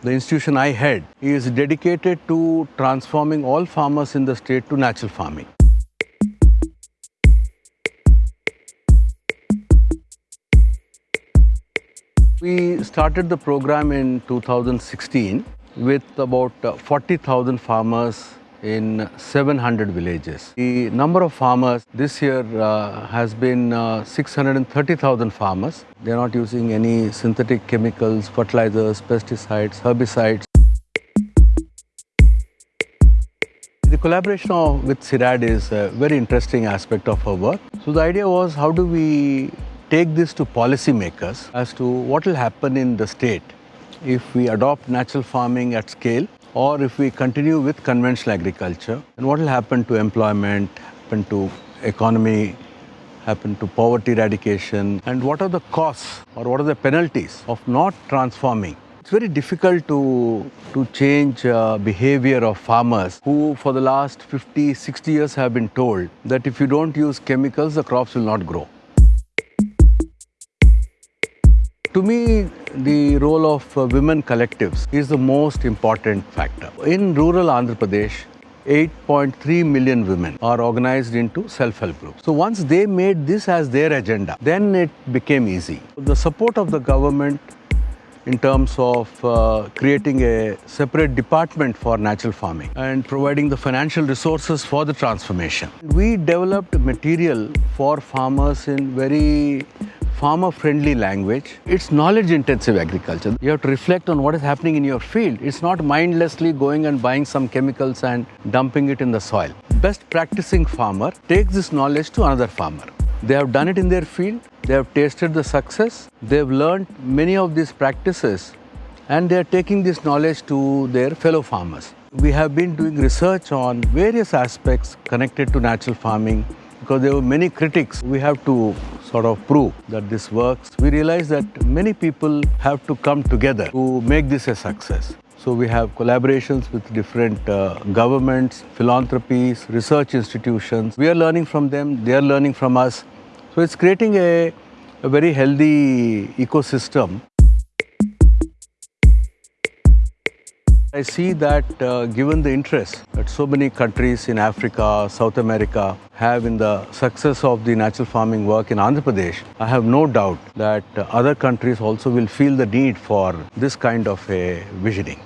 the institution I head, is dedicated to transforming all farmers in the state to natural farming. We started the program in 2016 with about uh, 40,000 farmers in 700 villages. The number of farmers this year uh, has been uh, 630,000 farmers. They are not using any synthetic chemicals, fertilizers, pesticides, herbicides. The collaboration of, with CIRAD is a very interesting aspect of our work. So the idea was how do we take this to policymakers as to what will happen in the state if we adopt natural farming at scale or if we continue with conventional agriculture and what will happen to employment, happen to economy, happen to poverty eradication and what are the costs or what are the penalties of not transforming. It's very difficult to, to change uh, behavior of farmers who for the last 50, 60 years have been told that if you don't use chemicals, the crops will not grow. To me, the role of uh, women collectives is the most important factor. In rural Andhra Pradesh, 8.3 million women are organized into self-help groups. So once they made this as their agenda, then it became easy. The support of the government in terms of uh, creating a separate department for natural farming and providing the financial resources for the transformation. We developed material for farmers in very farmer-friendly language. It's knowledge-intensive agriculture. You have to reflect on what is happening in your field. It's not mindlessly going and buying some chemicals and dumping it in the soil. Best practicing farmer takes this knowledge to another farmer. They have done it in their field. They have tasted the success. They have learned many of these practices and they are taking this knowledge to their fellow farmers. We have been doing research on various aspects connected to natural farming because there were many critics. We have to sort of prove that this works. We realize that many people have to come together to make this a success. So we have collaborations with different uh, governments, philanthropies, research institutions. We are learning from them, they are learning from us. So it's creating a, a very healthy ecosystem I see that uh, given the interest that so many countries in Africa, South America have in the success of the natural farming work in Andhra Pradesh, I have no doubt that uh, other countries also will feel the need for this kind of a visioning.